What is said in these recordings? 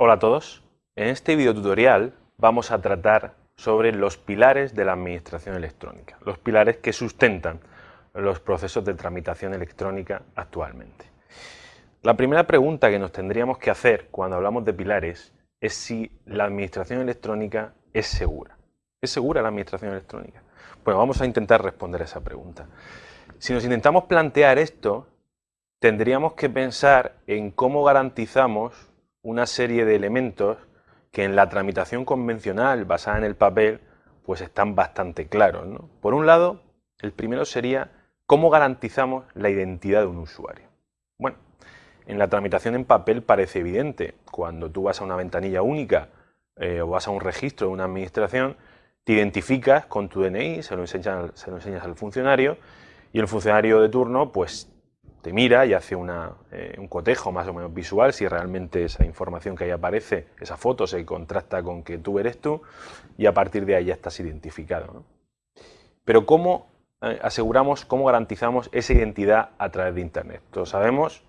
Hola a todos. En este video tutorial vamos a tratar sobre los pilares de la administración electrónica, los pilares que sustentan los procesos de tramitación electrónica actualmente. La primera pregunta que nos tendríamos que hacer cuando hablamos de pilares es si la administración electrónica es segura. ¿Es segura la administración electrónica? Bueno, vamos a intentar responder a esa pregunta. Si nos intentamos plantear esto, tendríamos que pensar en cómo garantizamos una serie de elementos que en la tramitación convencional basada en el papel pues están bastante claros. Por un lado, el primero sería cómo garantizamos la identidad de un usuario. Bueno, en la tramitación en papel parece evidente. Cuando tú vas a una ventanilla única eh, o vas a un registro de una administración, te identificas con tu DNI, se lo, se lo enseñas al funcionario y el funcionario de turno pues te mira y hace eh, un cotejo más o menos visual si realmente esa información que ahí aparece, esa foto se contrasta con que tú eres tú y a partir de ahí ya estás identificado. Pero ¿cómo eh, aseguramos, cómo garantizamos esa identidad a través de Internet? Todos sabemos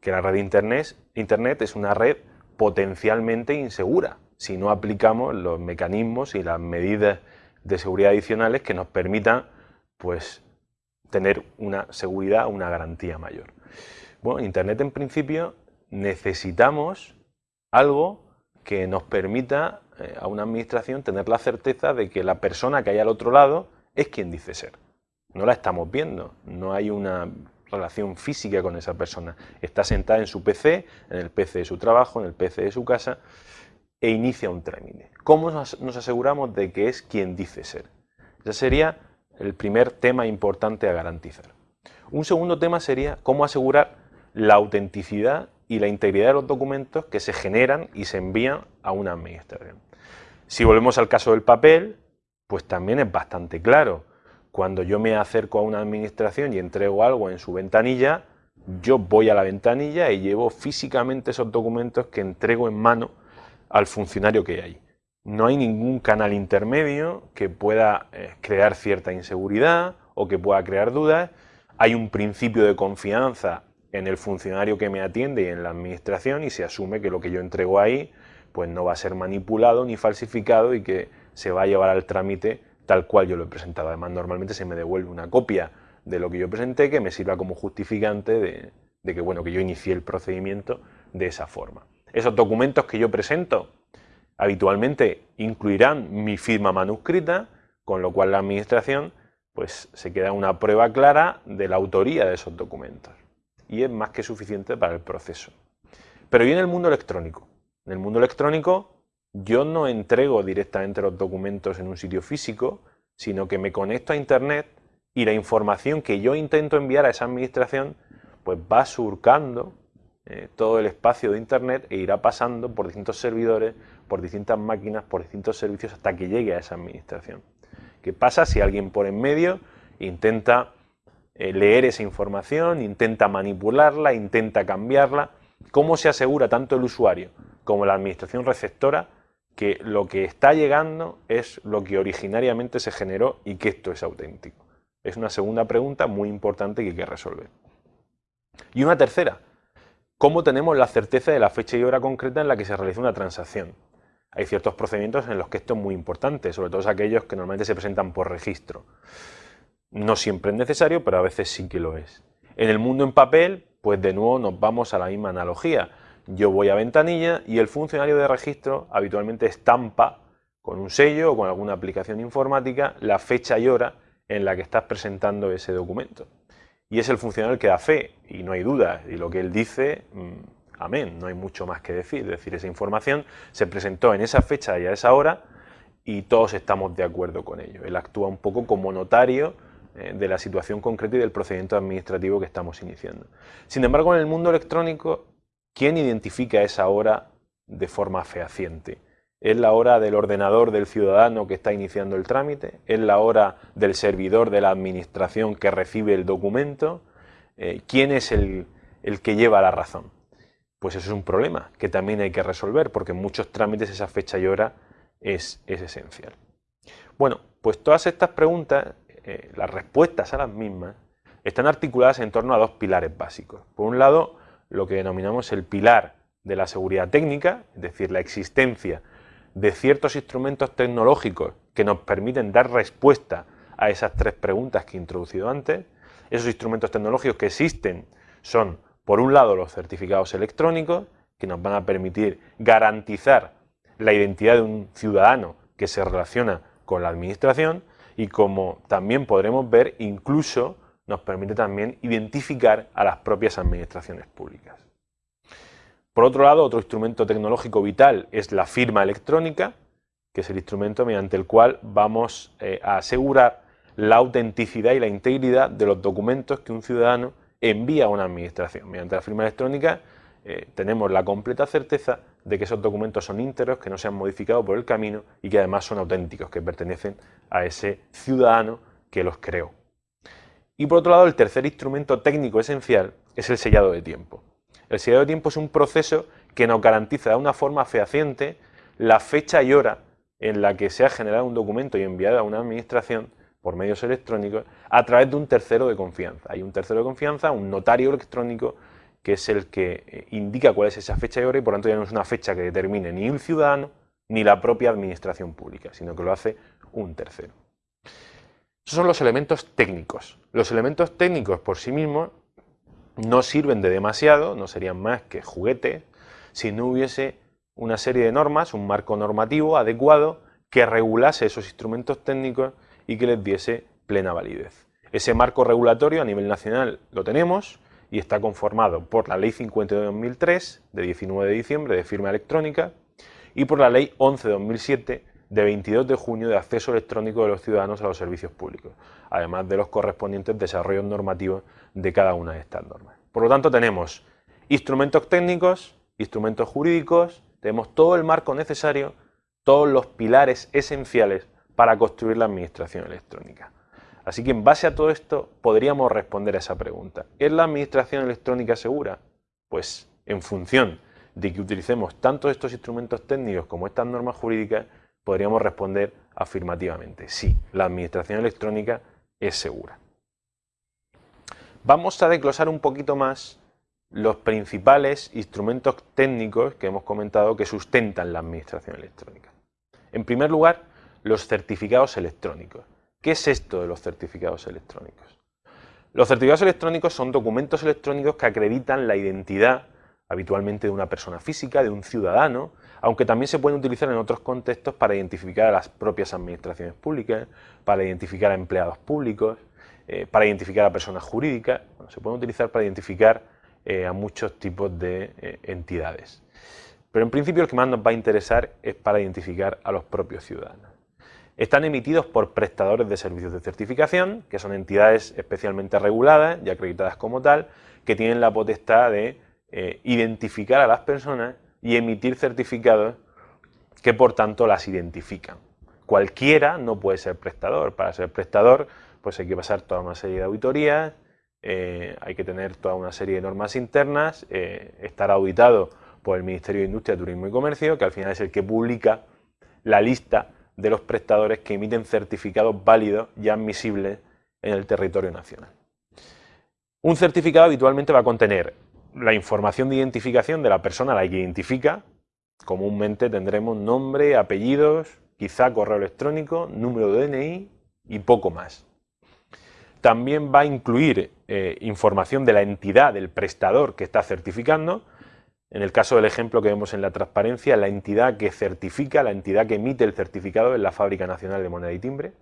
que la red de Internet, Internet es una red potencialmente insegura si no aplicamos los mecanismos y las medidas de seguridad adicionales que nos permitan pues, tener una seguridad, una garantía mayor. Bueno, Internet en principio necesitamos algo que nos permita eh, a una administración tener la certeza de que la persona que hay al otro lado es quien dice ser. No la estamos viendo, no hay una relación física con esa persona. Está sentada en su PC, en el PC de su trabajo, en el PC de su casa e inicia un trámite. ¿Cómo nos aseguramos de que es quien dice ser? Esa sería el primer tema importante a garantizar. Un segundo tema sería cómo asegurar la autenticidad y la integridad de los documentos que se generan y se envían a una administración. Si volvemos al caso del papel, pues también es bastante claro. Cuando yo me acerco a una administración y entrego algo en su ventanilla, yo voy a la ventanilla y llevo físicamente esos documentos que entrego en mano al funcionario que hay no hay ningún canal intermedio que pueda eh, crear cierta inseguridad o que pueda crear dudas. Hay un principio de confianza en el funcionario que me atiende y en la administración y se asume que lo que yo entrego ahí pues no va a ser manipulado ni falsificado y que se va a llevar al trámite tal cual yo lo he presentado. Además, normalmente se me devuelve una copia de lo que yo presenté que me sirva como justificante de, de que, bueno, que yo inicié el procedimiento de esa forma. Esos documentos que yo presento habitualmente incluirán mi firma manuscrita, con lo cual la administración pues, se queda una prueba clara de la autoría de esos documentos. Y es más que suficiente para el proceso. Pero ¿y en el mundo electrónico? En el mundo electrónico yo no entrego directamente los documentos en un sitio físico, sino que me conecto a Internet y la información que yo intento enviar a esa administración pues va surcando eh, todo el espacio de Internet e irá pasando por distintos servidores, por distintas máquinas, por distintos servicios hasta que llegue a esa administración. ¿Qué pasa si alguien por en medio intenta eh, leer esa información, intenta manipularla, intenta cambiarla? ¿Cómo se asegura tanto el usuario como la administración receptora que lo que está llegando es lo que originariamente se generó y que esto es auténtico? Es una segunda pregunta muy importante que hay que resolver. Y una tercera, ¿Cómo tenemos la certeza de la fecha y hora concreta en la que se realiza una transacción? Hay ciertos procedimientos en los que esto es muy importante, sobre todo aquellos que normalmente se presentan por registro. No siempre es necesario, pero a veces sí que lo es. En el mundo en papel, pues de nuevo nos vamos a la misma analogía. Yo voy a ventanilla y el funcionario de registro habitualmente estampa con un sello o con alguna aplicación informática la fecha y hora en la que estás presentando ese documento y es el funcionario que da fe, y no hay duda, y lo que él dice, mm, amén, no hay mucho más que decir, es decir, esa información se presentó en esa fecha y a esa hora, y todos estamos de acuerdo con ello. Él actúa un poco como notario eh, de la situación concreta y del procedimiento administrativo que estamos iniciando. Sin embargo, en el mundo electrónico, ¿quién identifica esa hora de forma fehaciente? Es la hora del ordenador del ciudadano que está iniciando el trámite, es la hora del servidor de la administración que recibe el documento, eh, ¿quién es el, que lleva la razón? Pues eso es un problema que también hay que resolver porque en muchos trámites esa fecha y hora es, esencial. Bueno, pues todas estas preguntas, eh, las respuestas a las mismas, están articuladas en torno a dos pilares básicos. Por un lado, lo que denominamos el pilar de la seguridad técnica, es decir, la existencia de ciertos instrumentos tecnológicos que nos permiten dar respuesta a esas tres preguntas que he introducido antes. Esos instrumentos tecnológicos que existen son, por un lado, los certificados electrónicos, que nos van a permitir garantizar la identidad de un ciudadano que se relaciona con la administración y como también podremos ver, incluso nos permite también identificar a las propias administraciones públicas. Por otro lado, otro instrumento tecnológico vital es la firma electrónica, que es el instrumento mediante el cual vamos eh, a asegurar la autenticidad y la integridad de los documentos que un ciudadano envía a una administración. Mediante la firma electrónica eh, tenemos la completa certeza de que esos documentos son íntegros, que no se han modificado por el camino y que además son auténticos, que pertenecen a ese ciudadano que los creó. Y por otro lado, el tercer instrumento técnico esencial es el sellado de tiempo. El sellado de tiempo es un proceso que nos garantiza de una forma fehaciente la fecha y hora en la que se ha generado un documento y enviado a una administración por medios electrónicos a través de un tercero de confianza. Hay un tercero de confianza, un notario electrónico, que es el que eh, indica cuál es esa fecha y hora y por tanto ya no es una fecha que determine ni un ciudadano ni la propia administración pública, sino que lo hace un tercero. Esos son los elementos técnicos. Los elementos técnicos por sí mismos no sirven de demasiado, no serían más que juguete, si no hubiese una serie de normas, un marco normativo adecuado que regulase esos instrumentos técnicos y que les diese plena validez. Ese marco regulatorio a nivel nacional lo tenemos, y está conformado por la Ley 50 de 2003, de 19 de diciembre, de firma electrónica, y por la Ley 11 de 2007, de 22 de junio, de acceso electrónico de los ciudadanos a los servicios públicos, además de los correspondientes desarrollos normativos de cada una de estas normas. Por lo tanto, tenemos instrumentos técnicos, instrumentos jurídicos, tenemos todo el marco necesario, todos los pilares esenciales para construir la administración electrónica. Así que en base a todo esto podríamos responder a esa pregunta. ¿Es la administración electrónica segura? Pues en función de que utilicemos tanto estos instrumentos técnicos como estas normas jurídicas, podríamos responder afirmativamente. Sí, la administración electrónica es segura. Vamos a desglosar un poquito más los principales instrumentos técnicos que hemos comentado que sustentan la administración electrónica. En primer lugar, los certificados electrónicos. ¿Qué es esto de los certificados electrónicos? Los certificados electrónicos son documentos electrónicos que acreditan la identidad habitualmente de una persona física, de un ciudadano, aunque también se pueden utilizar en otros contextos para identificar a las propias administraciones públicas, para identificar a empleados públicos, eh, para identificar a personas jurídicas, se pueden utilizar para identificar eh, a muchos tipos de eh, entidades. Pero en principio el que más nos va a interesar es para identificar a los propios ciudadanos. Están emitidos por prestadores de servicios de certificación, que son entidades especialmente reguladas y acreditadas como tal, que tienen la potestad de eh, identificar a las personas y emitir certificados que por tanto las identifican. Cualquiera no puede ser prestador. Para ser prestador pues hay que pasar toda una serie de auditorías, eh, hay que tener toda una serie de normas internas, eh, estar auditado por el Ministerio de Industria, Turismo y Comercio, que al final es el que publica la lista de los prestadores que emiten certificados válidos y admisibles en el territorio nacional. Un certificado habitualmente va a contener la información de identificación de la persona a la que identifica, comúnmente tendremos nombre, apellidos, quizá correo electrónico, número de DNI y poco más. También va a incluir eh, información de la entidad del prestador que está certificando, en el caso del ejemplo que vemos en la transparencia, la entidad que certifica, la entidad que emite el certificado es la Fábrica Nacional de Moneda y Timbre.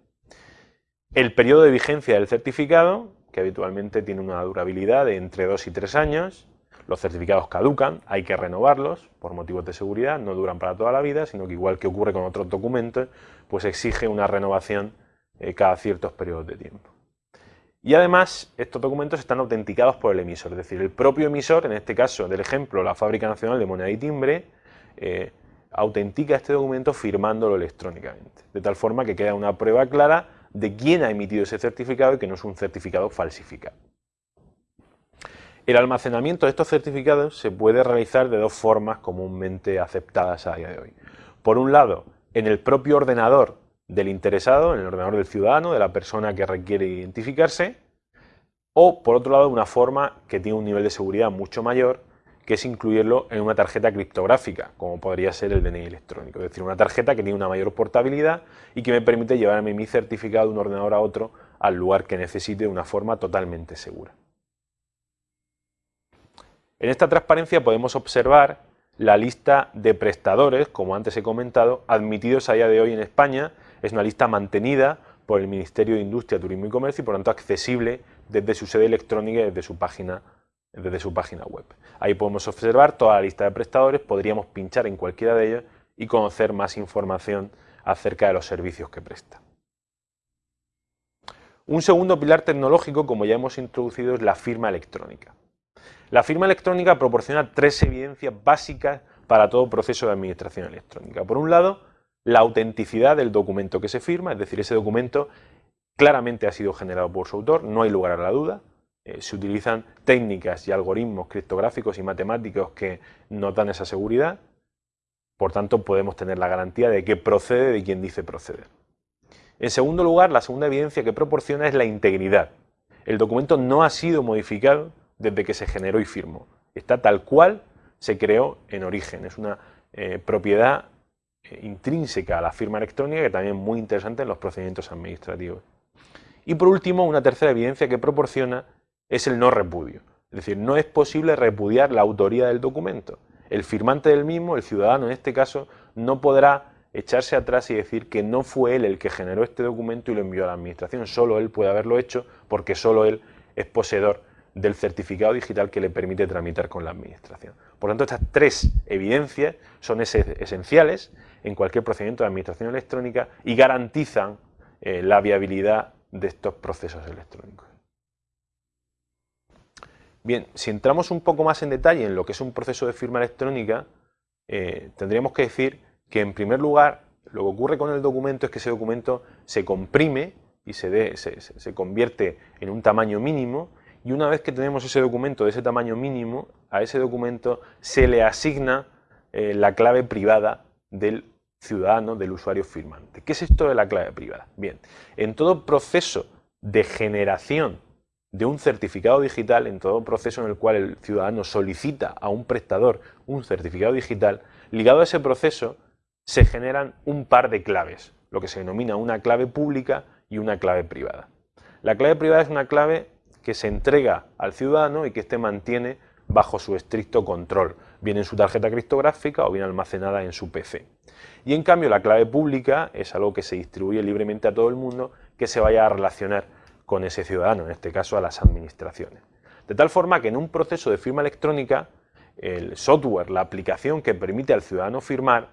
El periodo de vigencia del certificado, que habitualmente tiene una durabilidad de entre 2 y 3 años. Los certificados caducan, hay que renovarlos por motivos de seguridad, no duran para toda la vida, sino que igual que ocurre con otros documentos, pues exige una renovación eh, cada ciertos periodos de tiempo. Y además, estos documentos están autenticados por el emisor, es decir, el propio emisor, en este caso del ejemplo, la Fábrica Nacional de Moneda y Timbre, eh, autentica este documento firmándolo electrónicamente, de tal forma que queda una prueba clara de quién ha emitido ese certificado y que no es un certificado falsificado. El almacenamiento de estos certificados se puede realizar de dos formas comúnmente aceptadas a día de hoy. Por un lado, en el propio ordenador del interesado, en el ordenador del ciudadano, de la persona que requiere identificarse, o por otro lado una forma que tiene un nivel de seguridad mucho mayor, que es incluirlo en una tarjeta criptográfica, como podría ser el DNI electrónico. Es decir, una tarjeta que tiene una mayor portabilidad y que me permite llevarme mi certificado de un ordenador a otro al lugar que necesite de una forma totalmente segura. En esta transparencia podemos observar la lista de prestadores, como antes he comentado, admitidos a día de hoy en España. Es una lista mantenida por el Ministerio de Industria, Turismo y Comercio y por tanto accesible desde su sede electrónica y desde su página, desde su página web. Ahí podemos observar toda la lista de prestadores, podríamos pinchar en cualquiera de ellos y conocer más información acerca de los servicios que presta. Un segundo pilar tecnológico, como ya hemos introducido, es la firma electrónica. La firma electrónica proporciona tres evidencias básicas para todo proceso de administración electrónica. Por un lado, la autenticidad del documento que se firma, es decir, ese documento claramente ha sido generado por su autor, no hay lugar a la duda. Eh, se utilizan técnicas y algoritmos criptográficos y matemáticos que nos dan esa seguridad. Por tanto, podemos tener la garantía de que procede de quien dice proceder. En segundo lugar, la segunda evidencia que proporciona es la integridad. El documento no ha sido modificado desde que se generó y firmó. Está tal cual se creó en origen. Es una eh, propiedad eh, intrínseca a la firma electrónica que también es muy interesante en los procedimientos administrativos. Y por último, una tercera evidencia que proporciona es el no repudio. Es decir, no es posible repudiar la autoría del documento. El firmante del mismo, el ciudadano en este caso, no podrá echarse atrás y decir que no fue él el que generó este documento y lo envió a la administración. Solo él puede haberlo hecho porque solo él es poseedor del certificado digital que le permite tramitar con la administración. Por lo tanto, estas tres evidencias son esenciales en cualquier procedimiento de administración electrónica y garantizan eh, la viabilidad de estos procesos electrónicos. Bien, si entramos un poco más en detalle en lo que es un proceso de firma electrónica, eh, tendríamos que decir que en primer lugar lo que ocurre con el documento es que ese documento se comprime y se, se convierte en un tamaño mínimo y una vez que tenemos ese documento de ese tamaño mínimo, a ese documento se le asigna eh, la clave privada del ciudadano, del usuario firmante. ¿Qué es esto de la clave privada? Bien, en todo proceso de generación de un certificado digital, en todo proceso en el cual el ciudadano solicita a un prestador un certificado digital, ligado a ese proceso se generan un par de claves, lo que se denomina una clave pública y una clave privada. La clave privada es una clave que se entrega al ciudadano y que éste mantiene bajo su estricto control, bien en su tarjeta criptográfica o bien almacenada en su PC. Y en cambio la clave pública es algo que se distribuye libremente a todo el mundo que se vaya a relacionar con ese ciudadano, en este caso a las administraciones. De tal forma que en un proceso de firma electrónica, el software, la aplicación que permite al ciudadano firmar,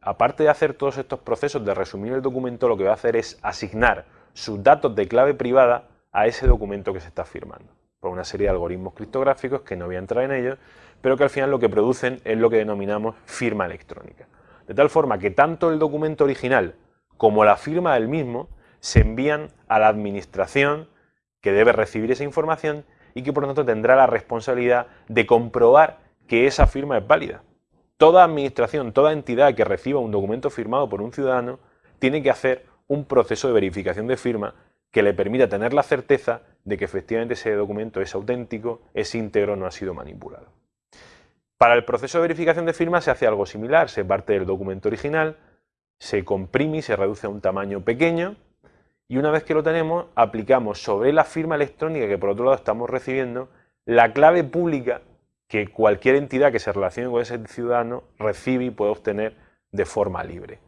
aparte de hacer todos estos procesos de resumir el documento, lo que va a hacer es asignar sus datos de clave privada a ese documento que se está firmando, por una serie de algoritmos criptográficos que no voy a entrar en ellos, pero que al final lo que producen es lo que denominamos firma electrónica. De tal forma que tanto el documento original como la firma del mismo se envían a la administración que debe recibir esa información y que por lo tanto tendrá la responsabilidad de comprobar que esa firma es válida. Toda administración, toda entidad que reciba un documento firmado por un ciudadano tiene que hacer un proceso de verificación de firma que le permita tener la certeza de que efectivamente ese documento es auténtico, es íntegro, no ha sido manipulado. Para el proceso de verificación de firma se hace algo similar, se parte del documento original, se comprime y se reduce a un tamaño pequeño y una vez que lo tenemos aplicamos sobre la firma electrónica que por otro lado estamos recibiendo la clave pública que cualquier entidad que se relacione con ese ciudadano recibe y puede obtener de forma libre.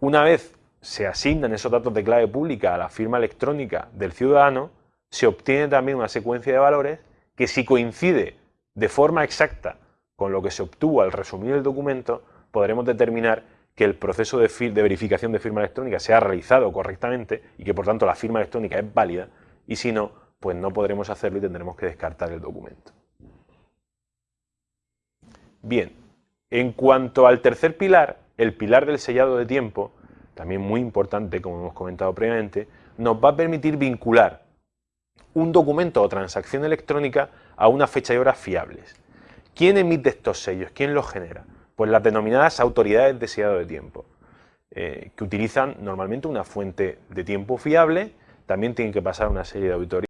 Una vez se asignan esos datos de clave pública a la firma electrónica del ciudadano, se obtiene también una secuencia de valores que si coincide de forma exacta con lo que se obtuvo al resumir el documento, podremos determinar que el proceso de, de, verificación de firma electrónica se ha realizado correctamente y que por tanto la firma electrónica es válida y si no, pues no podremos hacerlo y tendremos que descartar el documento. Bien, en cuanto al tercer pilar, el pilar del sellado de tiempo, también muy importante, como hemos comentado previamente, nos va a permitir vincular un documento o transacción electrónica a una fecha y hora fiables. ¿Quién emite estos sellos? ¿Quién los genera? Pues las denominadas autoridades de sellado de tiempo, eh, que utilizan normalmente una fuente de tiempo fiable, también tienen que pasar una serie de auditorías